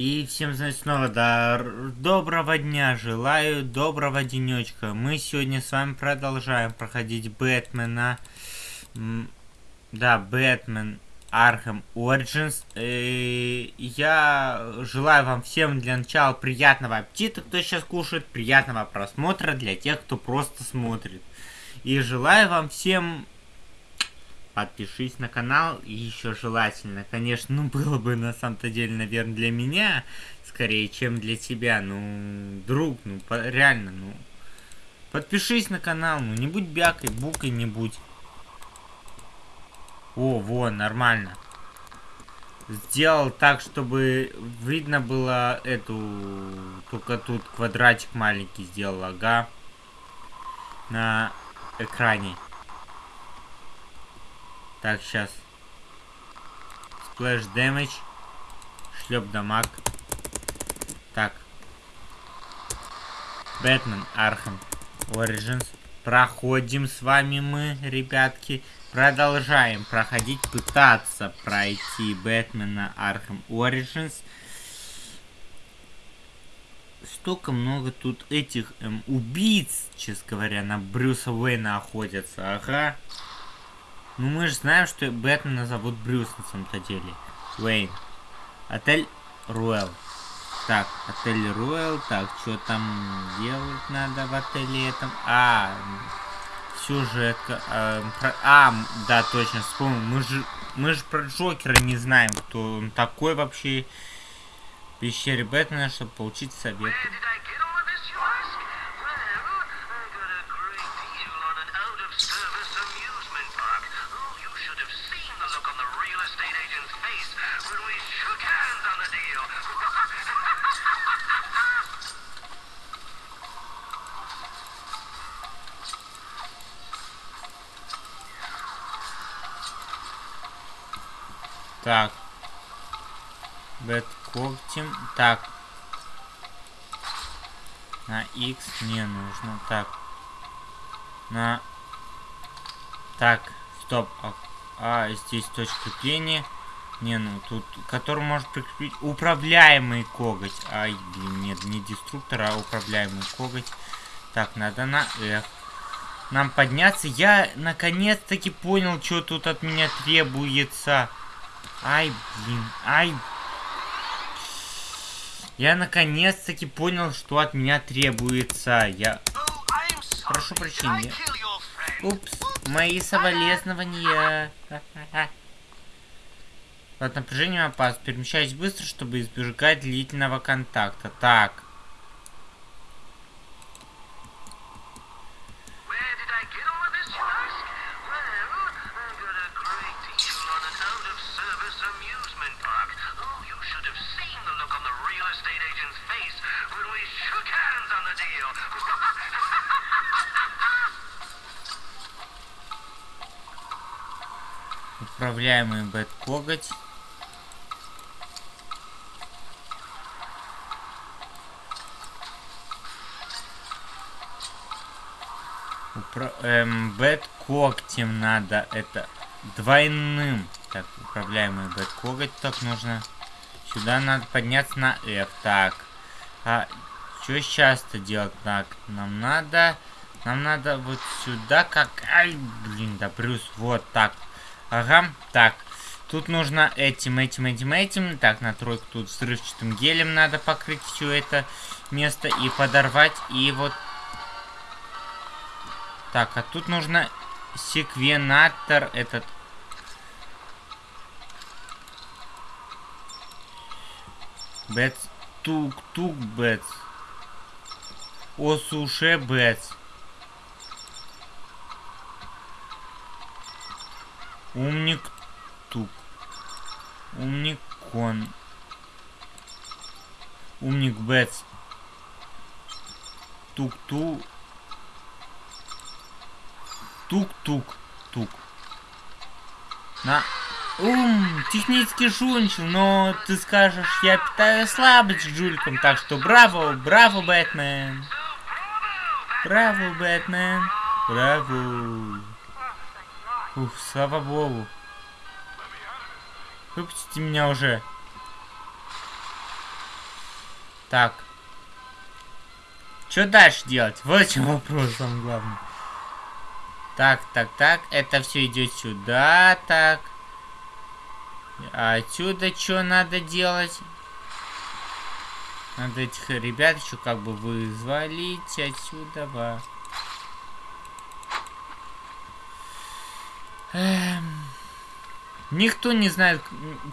И всем, значит, снова да, доброго дня желаю, доброго денечка. Мы сегодня с вами продолжаем проходить Бэтмена. Да, Бэтмен Архем Origins. И я желаю вам всем для начала приятного аппетита, кто сейчас кушает, приятного просмотра для тех, кто просто смотрит. И желаю вам всем подпишись на канал и еще желательно, конечно, ну было бы на самом-то деле, наверное, для меня скорее, чем для тебя, ну, друг, ну, по, реально, ну, подпишись на канал, ну, не будь бякой, букой не будь. О, вон, нормально. Сделал так, чтобы видно было эту, только тут квадратик маленький сделал, ага, на экране. Так, сейчас. Splash damage. Шлеп дамаг. Так. Бэтмен Arkham Origins. Проходим с вами мы, ребятки. Продолжаем проходить, пытаться пройти Бэтмена Arkham Origins. Столько много тут этих эм, убийц, честно говоря, на Брюса Уэйна охотятся. Ага. Ну мы же знаем, что Бэтмена зовут Брюс на самом-то деле. Уэйн. Отель Руэлл. Так, отель Руэлл. Так, что там делать надо в отеле этом? А, сюжетка. А, про... а, да, точно, вспомнил. Мы же, мы же про Джокера не знаем, кто он такой вообще. В пещере Бэтмена, чтобы получить совет. Так. Бэт когтем. Так. На X не нужно. Так. На... Так. Стоп. А, а здесь точка крепления. Не, ну тут, который может прикрепить управляемый коготь. Ай, блин, нет, не деструктор, а управляемый коготь. Так, надо на F. Нам подняться. Я наконец-таки понял, что тут от меня требуется. Ай, блин, ай. Я наконец-таки понял, что от меня требуется. Я... Прошу прощения. Упс, мои соболезнования. Под напряжением опасно. Перемещаюсь быстро, чтобы избежать длительного контакта. Так. Управляемый бэт-коготь. Упра эм, бэт-когтем надо. Это двойным. Так, управляемый бэт-коготь. Так, нужно... Сюда надо подняться на F. Так. А что сейчас-то делать? Так, нам надо... Нам надо вот сюда как... Ай, блин, да, Брюс, вот так. Ага, так. Тут нужно этим, этим, этим, этим. Так, на тройку тут взрывчатым гелем надо покрыть все это место и подорвать. И вот... Так, а тут нужно секвенатор этот... Бэтс. Тук-тук бэтс. Осуше бэтс. Умник тук. Умник кон. Умник бэтс. Тук-ту. Тук-тук. Тук. На. Ум, технически шунчил, но ты скажешь, я питаю слабость жулькам, так что браво, браво, Бэтмен. Браво, Бэтмен. Браво. Ух, слава богу. Выпустите меня уже. Так. Что дальше делать? Вот в чем вопрос, самое главное. Так, так, так. Это все идет сюда, так. А отсюда что надо делать? Надо этих ребят еще как бы вызволить отсюда. Во. Эм. Никто не знает,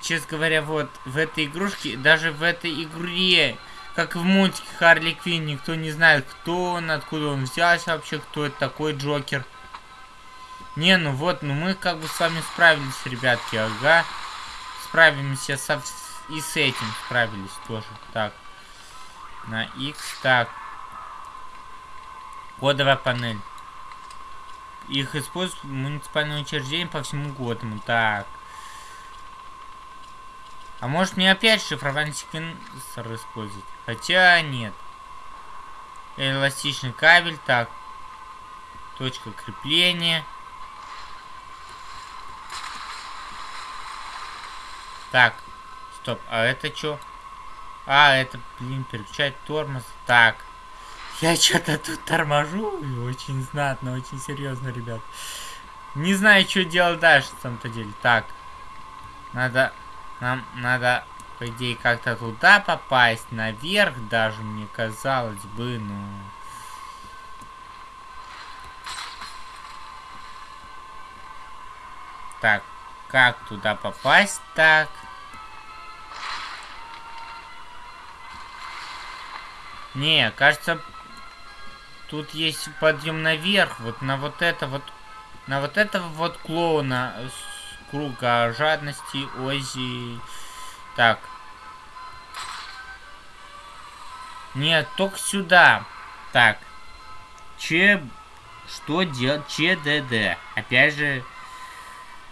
честно говоря, вот в этой игрушке, даже в этой игре, как в мультике Харли Квин, никто не знает, кто он, откуда он взялся вообще, кто это такой Джокер. Не, ну вот, ну мы как бы с вами справились, ребятки, ага. Справимся со, и с этим справились тоже. Так, на X, так. Кодовая панель. Их используют муниципальные учреждения по всему Готэну. Так. А может мне опять шифровальный секвенсор использовать? Хотя нет. Эластичный кабель, так. Точка крепления. Так. Стоп, а это что? А, это, блин, переключать тормоз. Так. Я что-то тут торможу. Очень знатно, очень серьезно, ребят. Не знаю, что делать дальше, на самом-то деле. Так. Надо нам надо, по идее, как-то туда попасть, наверх даже, мне казалось бы, ну... Так, как туда попасть так? Не, кажется, тут есть подъем наверх, вот на вот это вот, на вот этого вот клоуна круга жадности, Ози. Так. Нет, только сюда. Так. Че... Что делать? ЧДД. Опять же,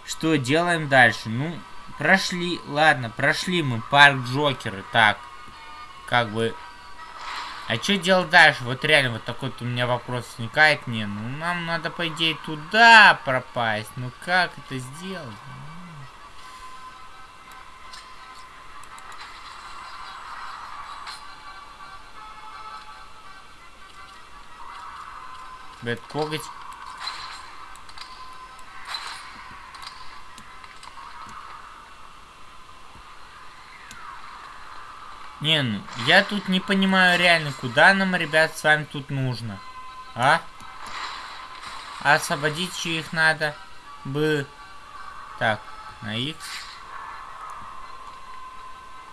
что делаем дальше? Ну, прошли... Ладно, прошли мы парк Джокера. Так. Как бы... А что делать дальше? Вот реально вот такой вот у меня вопрос возникает. Не, ну нам надо, по идее, туда пропасть. Ну как это сделать? Бэт коготь. Не, ну, я тут не понимаю реально, куда нам, ребят, с вами тут нужно. А? Освободить их надо. Бы. Так, на X.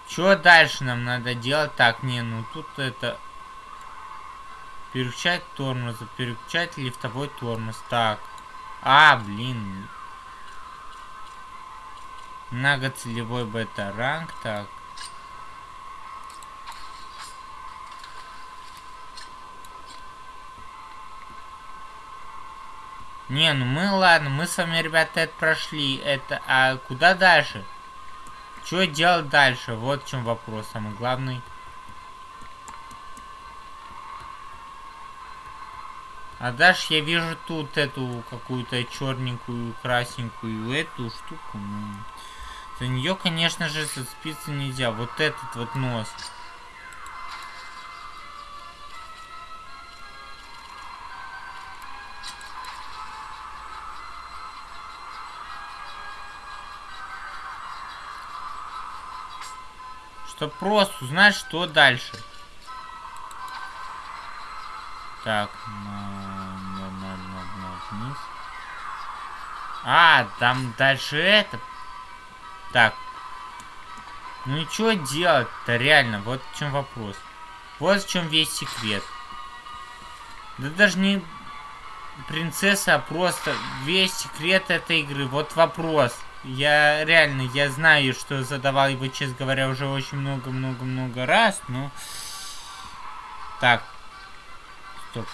Что дальше нам надо делать? Так, не, ну тут это... Переключать тормоз, переключать лифтовой тормоз. Так. А, блин. Многоцелевой бета-ранг. Так. Не, ну мы, ладно, мы с вами, ребята, это прошли. Это, а куда дальше? Что делать дальше? Вот в чем вопрос самый главный. А дальше я вижу тут эту какую-то черненькую, красненькую эту штуку. За нее, конечно же, зацепиться нельзя. Вот этот вот нос. Чтоб просто узнать, что дальше. Так, вниз. А, там дальше это. Так. Ну и что делать-то, реально? Вот в чем вопрос. Вот в чем весь секрет. Да даже не принцесса, а просто весь секрет этой игры. Вот вопрос. Я реально, я знаю, что задавал его, честно говоря, уже очень много-много-много раз, но... Так. Стоп.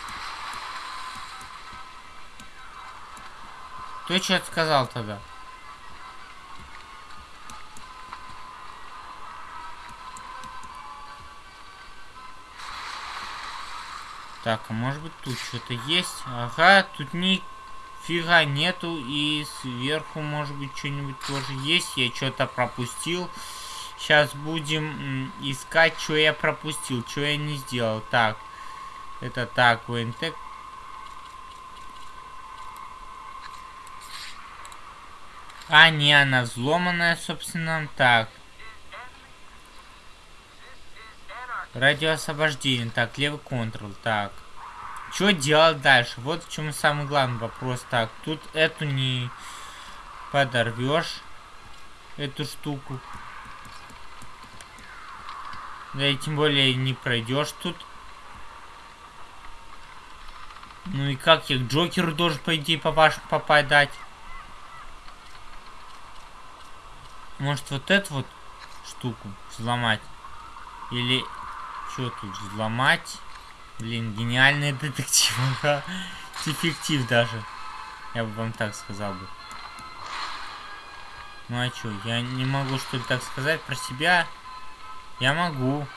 Кто что сказал тогда? Так, а может быть тут что-то есть? Ага, тут не Фига нету. И сверху, может быть, что-нибудь тоже есть. Я что-то пропустил. Сейчас будем искать, что я пропустил, что я не сделал. Так, это так, ВНТ. А, не, она взломанная, собственно. Так. Радиоосвобождение. Так, левый контрол. Так. Что делать дальше? Вот в чем самый главный вопрос. Так, тут эту не подорвешь. Эту штуку. Да и тем более не пройдешь тут. Ну и как я к Джокеру должен, по идее, попадать? Может вот эту вот штуку взломать? Или что тут взломать? Блин, гениальный детектив. Эффектив даже. Я бы вам так сказал бы. Ну а чё, я не могу что ли так сказать про себя? Я могу.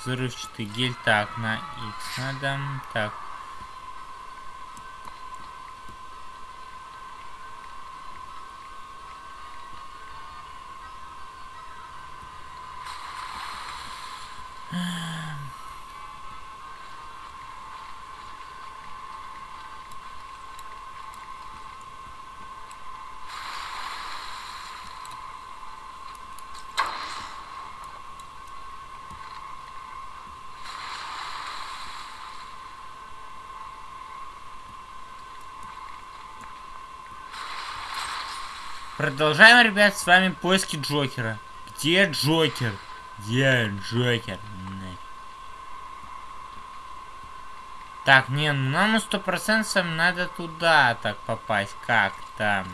Взрывчатый гель. Так, на X надо. Так. Продолжаем, ребят, с вами поиски Джокера. Где Джокер? Где Джокер? Так, не, ну нам сто процентов надо туда так попасть. Как там?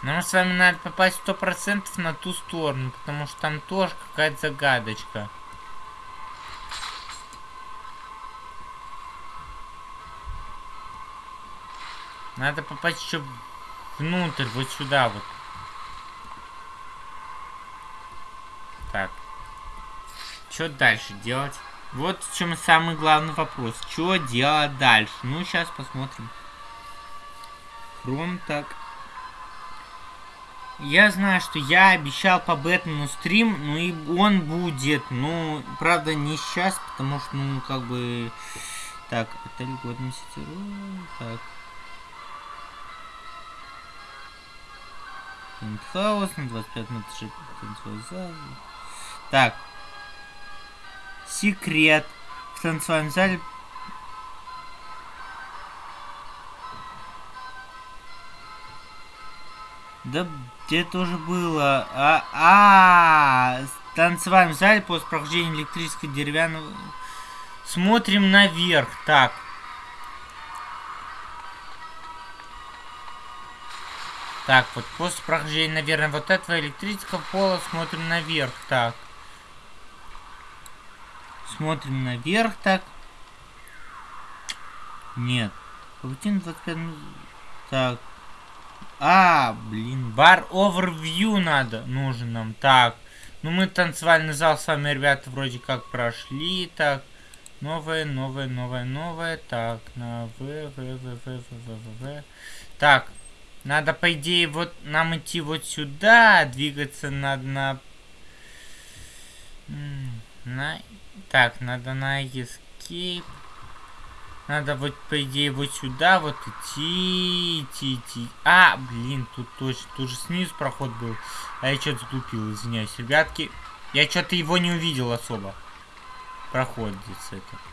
Нам с вами надо попасть сто процентов на ту сторону, потому что там тоже какая-то загадочка. Надо попасть еще внутрь, вот сюда вот. Так. Что дальше делать? Вот в чем самый главный вопрос. Что делать дальше? Ну, сейчас посмотрим. Хром так. Я знаю, что я обещал по Бэтмену стрим, ну и он будет. Ну, правда, не сейчас, потому что, ну, как бы... Так, это льготный сетевой. Так. Пентхаус на 25 метров танцевой зал. Так. Секрет. В танцевальном зале Да где тоже было? А, а, -а, -а танцевальном зале после прохождения электрического деревянного. Смотрим наверх. Так. Так, вот после прохождения, наверное, вот этого электрического пола смотрим наверх. Так. Смотрим наверх, так. Нет. Паутина 25 Так. А, блин, бар овервью надо, нужен нам. Так. Ну, мы танцевальный зал с вами, ребята, вроде как прошли. Так. Новое, новое, новое, новое. Так, на В, В, В, В, В, В, В. Так. Надо, по идее, вот нам идти вот сюда, двигаться надо на... на... Так, надо на escape. Надо вот, по идее, вот сюда вот идти, идти, идти. А, блин, тут точно, тут же снизу проход был. А я что-то тупил, извиняюсь. Ребятки, я что-то его не увидел особо. Проходит это.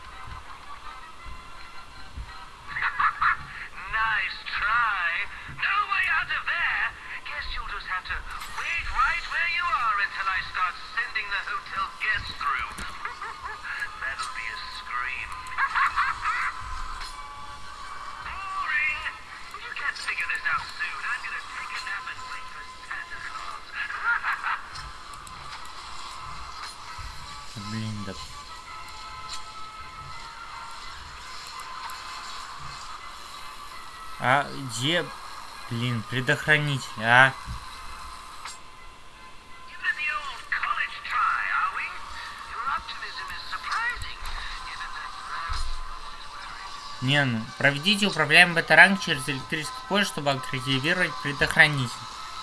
А где, блин, предохранитель, а? Не, ну, проведите управляемый бета-ранг через электрическое поле, чтобы активировать предохранитель.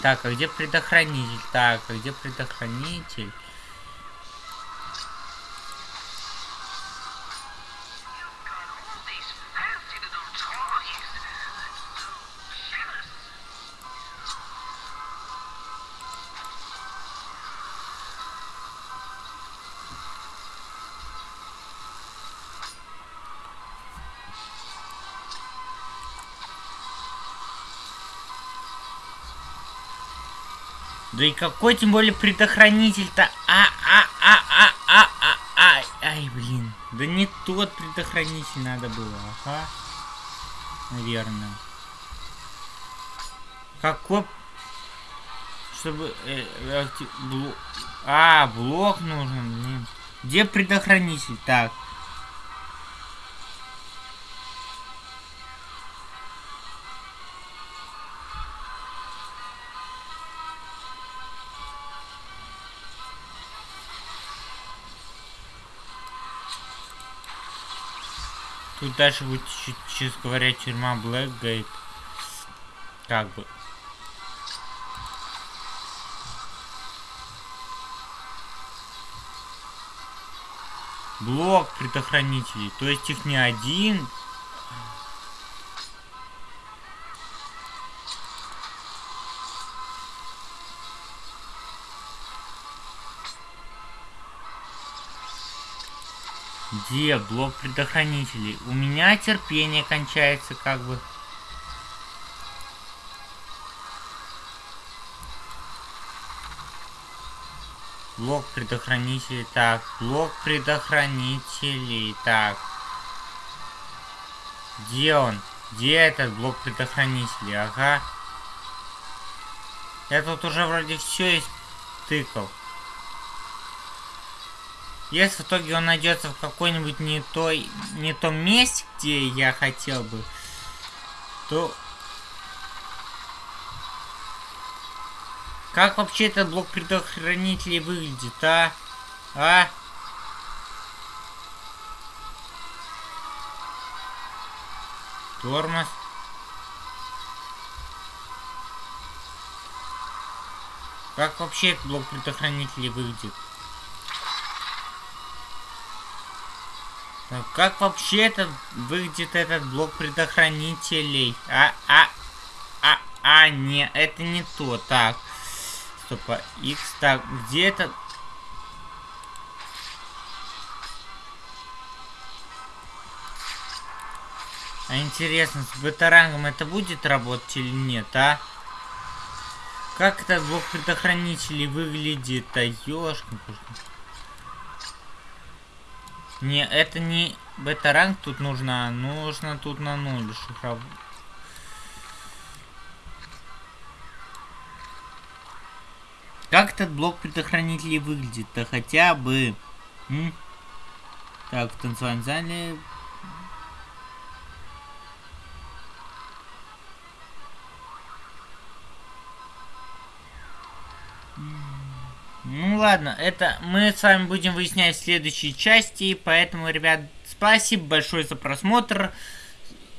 Так, а где предохранитель? Так, а где предохранитель? Да и какой тем более предохранитель-то? А, а, а, а, а, а, а, ай, блин. Да не тот предохранитель надо было, ага. Наверное. Какой... Чтобы... Э, э, блок... А, блок нужен, блин. Где предохранитель? Так. Тут дальше будет, честно говоря, тюрьма Блэкгейт. Как бы. Блок предохранителей. То есть их не один, Где блок предохранителей? У меня терпение кончается как бы. Блок предохранителей. Так, блок предохранителей. Так. Где он? Где этот блок предохранителей? Ага. Я тут уже вроде все тыкал. Если в итоге он найдется в какой-нибудь не той, не том месте, где я хотел бы, то... Как вообще этот блок предохранителей выглядит, а? А? Тормоз. Как вообще этот блок предохранителей выглядит? Как вообще это выглядит этот блок предохранителей? А, а, а, а, не, это не то. Так, стоп, а, X, так, где это? А интересно, с бета-рангом это будет работать или нет, а? Как этот блок предохранителей выглядит? А ёшкин не, это не бета-ранг тут нужно, нужно тут на нуль шифровать. Как этот блок предохранителей выглядит-то хотя бы? М? Так, в танцевальном зале Ну ладно, это мы с вами будем выяснять в следующей части, поэтому, ребят, спасибо большое за просмотр.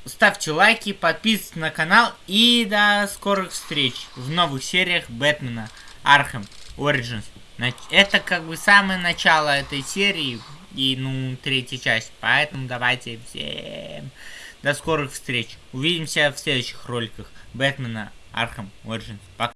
Ставьте лайки, подписывайтесь на канал и до скорых встреч в новых сериях Бэтмена Arkham Origins. Это как бы самое начало этой серии и, ну, третья часть. Поэтому давайте всем до скорых встреч. Увидимся в следующих роликах Бэтмена Arkham Origins. Пока.